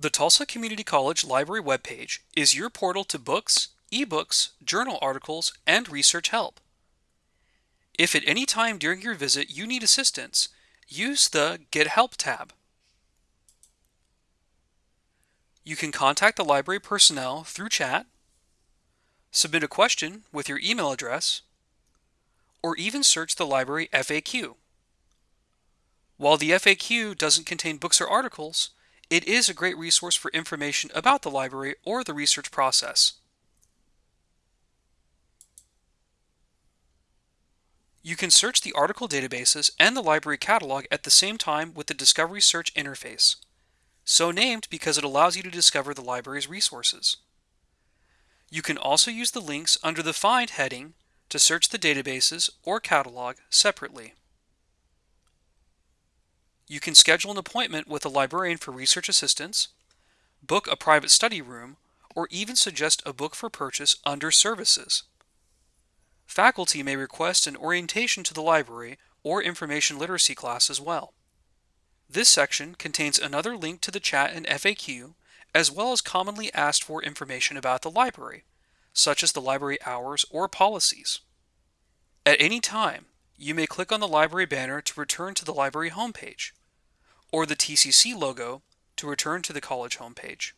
The Tulsa Community College Library webpage is your portal to books, ebooks, journal articles, and research help. If at any time during your visit you need assistance, use the Get Help tab. You can contact the library personnel through chat, submit a question with your email address, or even search the library FAQ. While the FAQ doesn't contain books or articles, it is a great resource for information about the library or the research process. You can search the article databases and the library catalog at the same time with the Discovery Search interface, so named because it allows you to discover the library's resources. You can also use the links under the Find heading to search the databases or catalog separately. You can schedule an appointment with a librarian for research assistance, book a private study room, or even suggest a book for purchase under Services. Faculty may request an orientation to the library or information literacy class as well. This section contains another link to the chat and FAQ, as well as commonly asked for information about the library, such as the library hours or policies. At any time, you may click on the library banner to return to the library homepage or the TCC logo to return to the college homepage.